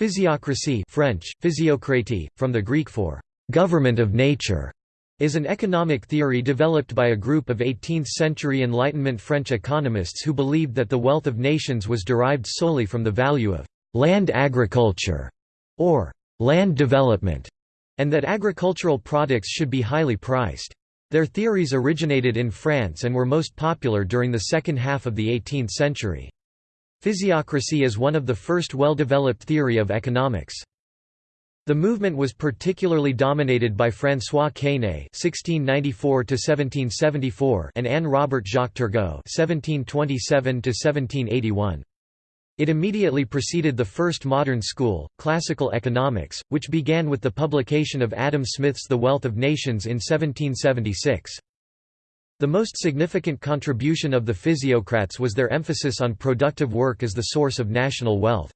Physiocracy French, physiocratie, from the Greek for «government of nature», is an economic theory developed by a group of 18th-century Enlightenment French economists who believed that the wealth of nations was derived solely from the value of «land agriculture» or «land development», and that agricultural products should be highly priced. Their theories originated in France and were most popular during the second half of the 18th century. Physiocracy is one of the first well-developed theory of economics. The movement was particularly dominated by François Quesnay (1694–1774) and Anne Robert Jacques Turgot (1727–1781). It immediately preceded the first modern school, classical economics, which began with the publication of Adam Smith's The Wealth of Nations in 1776. The most significant contribution of the physiocrats was their emphasis on productive work as the source of national wealth.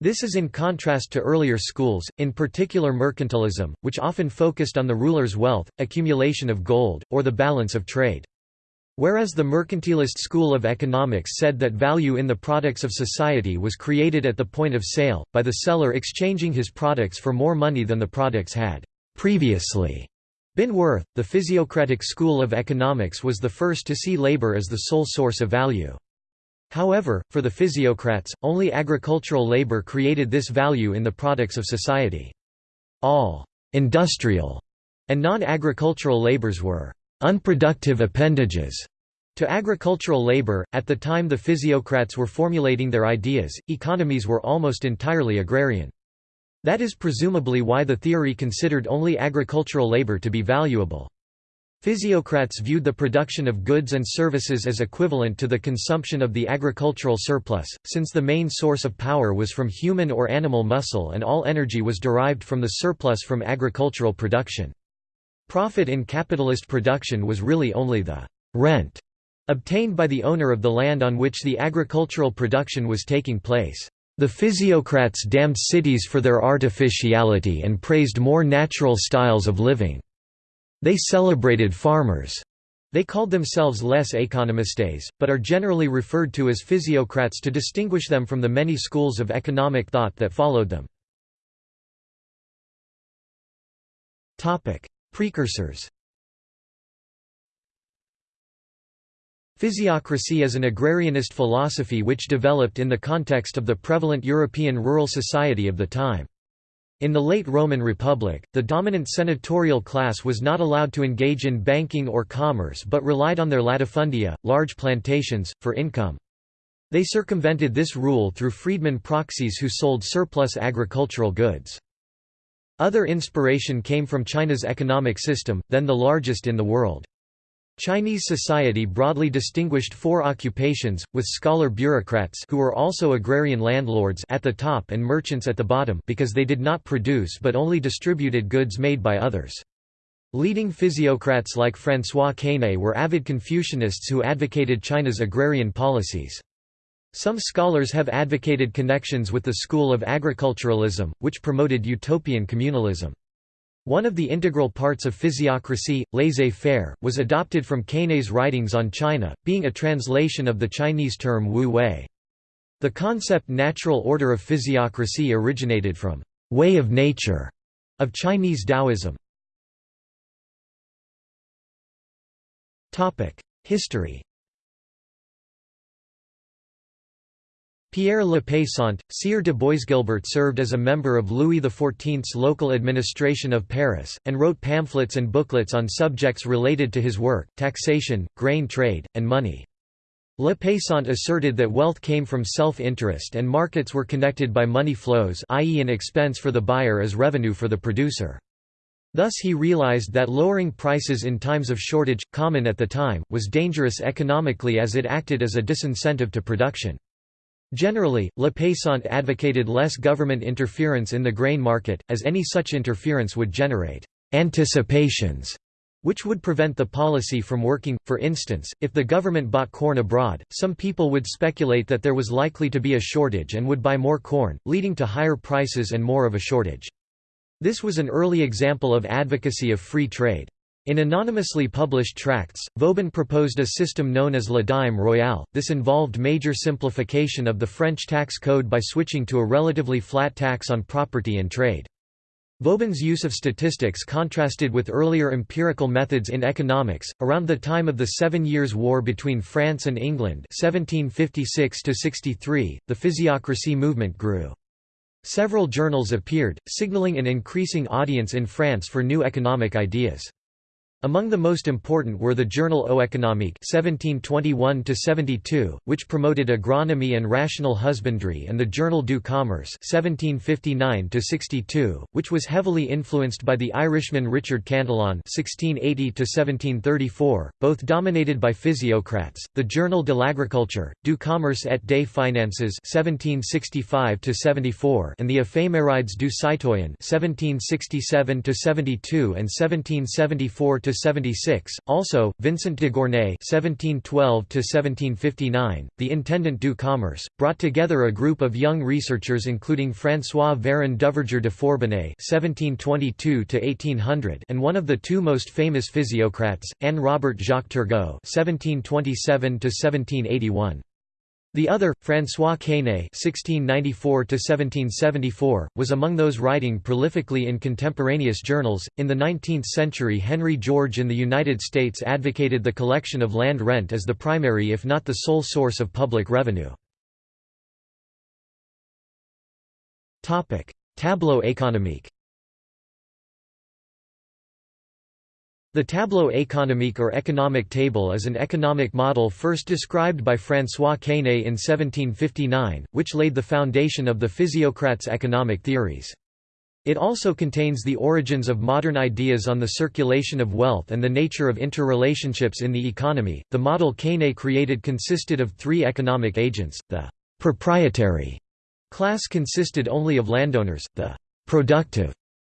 This is in contrast to earlier schools, in particular mercantilism, which often focused on the ruler's wealth, accumulation of gold, or the balance of trade. Whereas the mercantilist school of economics said that value in the products of society was created at the point of sale, by the seller exchanging his products for more money than the products had previously been worth. The physiocratic school of economics was the first to see labor as the sole source of value. However, for the physiocrats, only agricultural labor created this value in the products of society. All industrial and non-agricultural labors were unproductive appendages to agricultural labor. At the time the physiocrats were formulating their ideas, economies were almost entirely agrarian. That is presumably why the theory considered only agricultural labor to be valuable. Physiocrats viewed the production of goods and services as equivalent to the consumption of the agricultural surplus, since the main source of power was from human or animal muscle and all energy was derived from the surplus from agricultural production. Profit in capitalist production was really only the «rent» obtained by the owner of the land on which the agricultural production was taking place. The physiocrats damned cities for their artificiality and praised more natural styles of living. They celebrated farmers. They called themselves les économistes, but are generally referred to as physiocrats to distinguish them from the many schools of economic thought that followed them. Precursors Physiocracy is an agrarianist philosophy which developed in the context of the prevalent European rural society of the time. In the late Roman Republic, the dominant senatorial class was not allowed to engage in banking or commerce but relied on their latifundia, large plantations, for income. They circumvented this rule through freedmen proxies who sold surplus agricultural goods. Other inspiration came from China's economic system, then the largest in the world. Chinese society broadly distinguished four occupations, with scholar bureaucrats who were also agrarian landlords at the top and merchants at the bottom because they did not produce but only distributed goods made by others. Leading physiocrats like François Quesnay were avid Confucianists who advocated China's agrarian policies. Some scholars have advocated connections with the school of agriculturalism, which promoted utopian communalism. One of the integral parts of physiocracy, laissez-faire, was adopted from Quesnay's writings on China, being a translation of the Chinese term wu wei. The concept natural order of physiocracy originated from way of nature of Chinese Taoism. History Pierre Le Pesant, Sieur de Boisguilbert served as a member of Louis XIV's local administration of Paris, and wrote pamphlets and booklets on subjects related to his work, taxation, grain trade, and money. Le Pesant asserted that wealth came from self-interest and markets were connected by money flows i.e. an expense for the buyer as revenue for the producer. Thus he realized that lowering prices in times of shortage, common at the time, was dangerous economically as it acted as a disincentive to production. Generally, Le Pesant advocated less government interference in the grain market, as any such interference would generate «anticipations» which would prevent the policy from working. For instance, if the government bought corn abroad, some people would speculate that there was likely to be a shortage and would buy more corn, leading to higher prices and more of a shortage. This was an early example of advocacy of free trade. In anonymously published tracts, Vauban proposed a system known as la dime royale. This involved major simplification of the French tax code by switching to a relatively flat tax on property and trade. Vauban's use of statistics contrasted with earlier empirical methods in economics. Around the time of the Seven Years' War between France and England, 1756-63, the physiocracy movement grew. Several journals appeared, signaling an increasing audience in France for new economic ideas. Among the most important were the journal économique (1721–72), which promoted agronomy and rational husbandry, and the journal du Commerce (1759–62), which was heavily influenced by the Irishman Richard Cantillon (1680–1734), both dominated by physiocrats. The journal de l'Agriculture, du Commerce et des Finances (1765–74), and the Éphémérides du Citoyen (1767–72 and 1774 76. Also, Vincent de Gournay (1712–1759), the intendant du commerce, brought together a group of young researchers, including François Véron Duverger de Forbonnais (1722–1800) and one of the two most famous physiocrats, Anne Robert Jacques Turgot (1727–1781). The other, François Quesnay (1694–1774), was among those writing prolifically in contemporaneous journals. In the 19th century, Henry George in the United States advocated the collection of land rent as the primary, if not the sole, source of public revenue. Topic: Tableau économique. The tableau économique or economic table is an economic model first described by François Quesnay in 1759, which laid the foundation of the physiocrats' economic theories. It also contains the origins of modern ideas on the circulation of wealth and the nature of interrelationships in the economy. The model Quesnay created consisted of three economic agents the proprietary class consisted only of landowners, the productive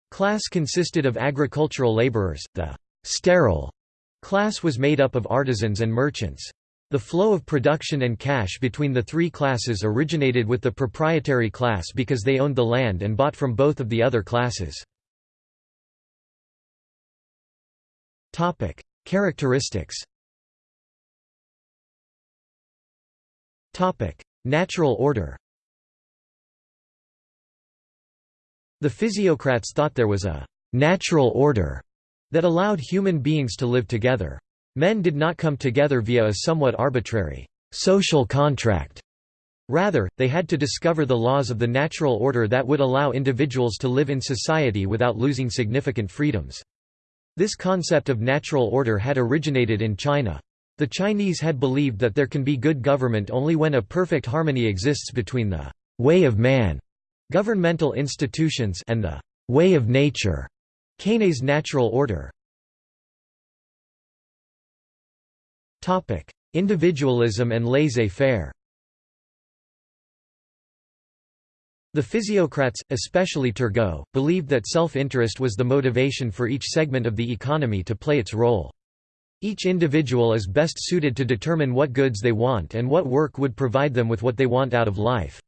class consisted of agricultural laborers, the sterile class was made up of artisans and merchants. The flow of production and cash between the three classes originated with the proprietary class because they owned the land and bought from both of the other classes. Characteristics Natural order The physiocrats thought there was a «natural order» that allowed human beings to live together. Men did not come together via a somewhat arbitrary social contract. Rather, they had to discover the laws of the natural order that would allow individuals to live in society without losing significant freedoms. This concept of natural order had originated in China. The Chinese had believed that there can be good government only when a perfect harmony exists between the way of man, governmental institutions, and the way of nature, Quesnay's natural order Individualism and laissez-faire The physiocrats, especially Turgot, believed that self-interest was the motivation for each segment of the economy to play its role. Each individual is best suited to determine what goods they want and what work would provide them with what they want out of life.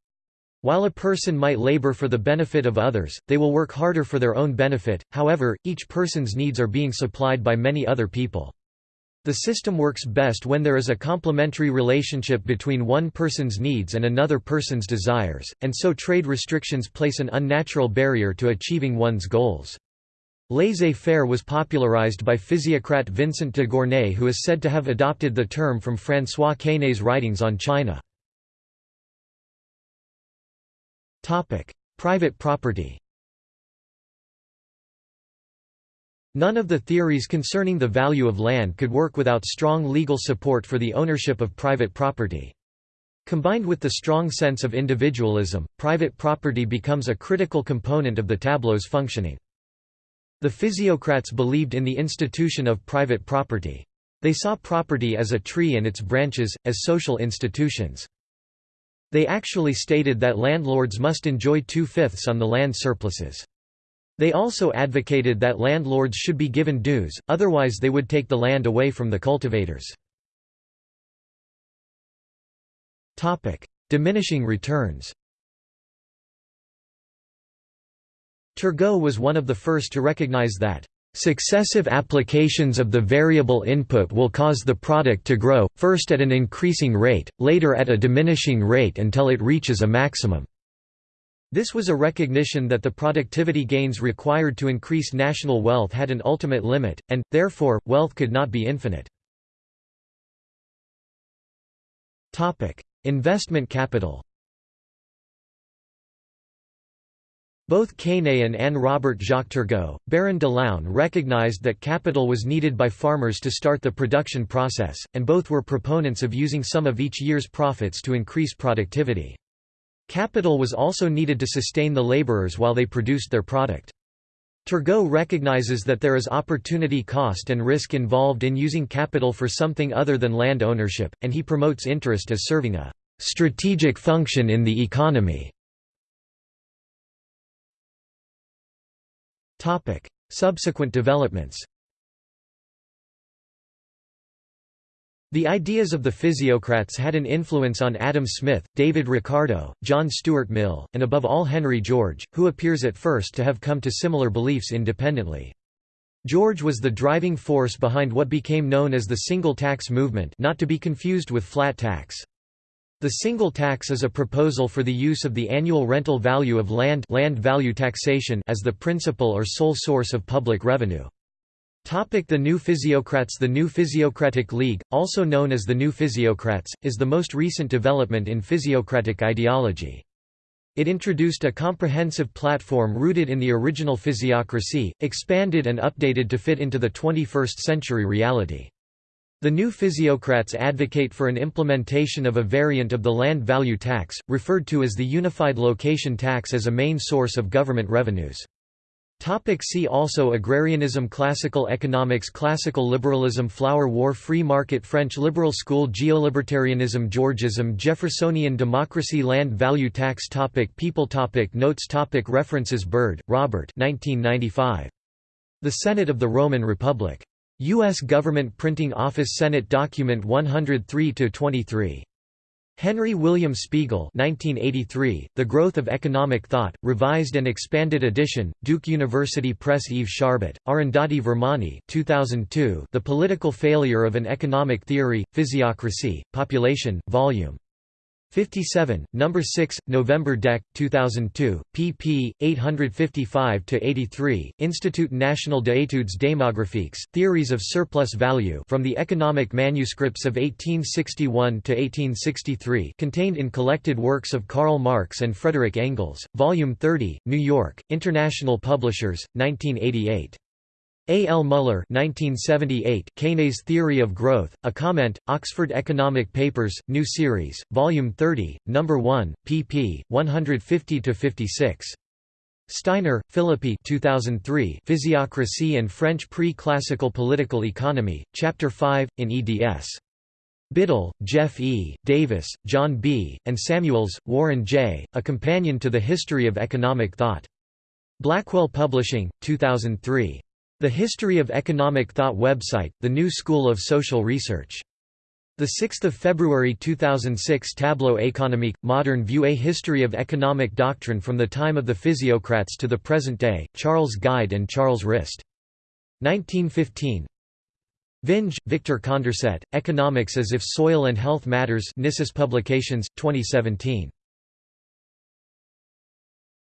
While a person might labor for the benefit of others, they will work harder for their own benefit, however, each person's needs are being supplied by many other people. The system works best when there is a complementary relationship between one person's needs and another person's desires, and so trade restrictions place an unnatural barrier to achieving one's goals. Laissez-faire was popularized by physiocrat Vincent de Gournay who is said to have adopted the term from François Quesnay's writings on China. Topic: Private property. None of the theories concerning the value of land could work without strong legal support for the ownership of private property. Combined with the strong sense of individualism, private property becomes a critical component of the tableau's functioning. The physiocrats believed in the institution of private property. They saw property as a tree and its branches, as social institutions. They actually stated that landlords must enjoy two-fifths on the land surpluses. They also advocated that landlords should be given dues, otherwise they would take the land away from the cultivators. Diminishing returns Turgot was one of the first to recognize that Successive applications of the variable input will cause the product to grow, first at an increasing rate, later at a diminishing rate until it reaches a maximum. This was a recognition that the productivity gains required to increase national wealth had an ultimate limit, and, therefore, wealth could not be infinite. Investment capital Both Quesnay and Robert Jacques Turgot, Baron de Laune recognized that capital was needed by farmers to start the production process, and both were proponents of using some of each year's profits to increase productivity. Capital was also needed to sustain the laborers while they produced their product. Turgot recognizes that there is opportunity cost and risk involved in using capital for something other than land ownership, and he promotes interest as serving a strategic function in the economy. Topic: Subsequent developments. The ideas of the physiocrats had an influence on Adam Smith, David Ricardo, John Stuart Mill, and above all Henry George, who appears at first to have come to similar beliefs independently. George was the driving force behind what became known as the single tax movement not to be confused with flat tax. The single tax is a proposal for the use of the annual rental value of land, land value taxation as the principal or sole source of public revenue. Topic the New Physiocrats The New Physiocratic League, also known as the New Physiocrats, is the most recent development in physiocratic ideology. It introduced a comprehensive platform rooted in the original physiocracy, expanded and updated to fit into the 21st century reality. The new physiocrats advocate for an implementation of a variant of the land value tax, referred to as the unified location tax as a main source of government revenues. Topic see also Agrarianism Classical economics Classical liberalism Flower war Free market French liberal school Geolibertarianism Georgism Jeffersonian democracy Land value tax topic People topic Notes topic References Byrd, Robert 1995. The Senate of the Roman Republic. U.S. Government Printing Office Senate Document 103-23. Henry William Spiegel 1983, The Growth of Economic Thought, Revised and Expanded Edition, Duke University Press Yves Charbit, Arundhati Virmani 2002, The Political Failure of an Economic Theory, Physiocracy, Population, Vol. 57, number 6, November Dec. 2002, pp. 855-83, Institut National d'études démographiques, Theories of Surplus Value from the Economic Manuscripts of 1861–1863 contained in Collected Works of Karl Marx and Frederick Engels, Volume 30, New York, International Publishers, 1988. A. L. Muller 1978, Quesnay's Theory of Growth, A Comment, Oxford Economic Papers, New Series, Volume 30, No. 1, pp. 150–56. Steiner, Philippi 2003, Physiocracy and French Pre-Classical Political Economy, Chapter 5, in eds. Biddle, Jeff E., Davis, John B., and Samuels, Warren J., A Companion to the History of Economic Thought. Blackwell Publishing, 2003. The History of Economic Thought website, The New School of Social Research. 6 February 2006 Tableau économique, Modern View A History of Economic Doctrine from the Time of the Physiocrats to the Present Day, Charles Gide and Charles Rist. 1915 Vinge, Victor Condorcet, Economics as if Soil and Health Matters Nisus Publications, 2017.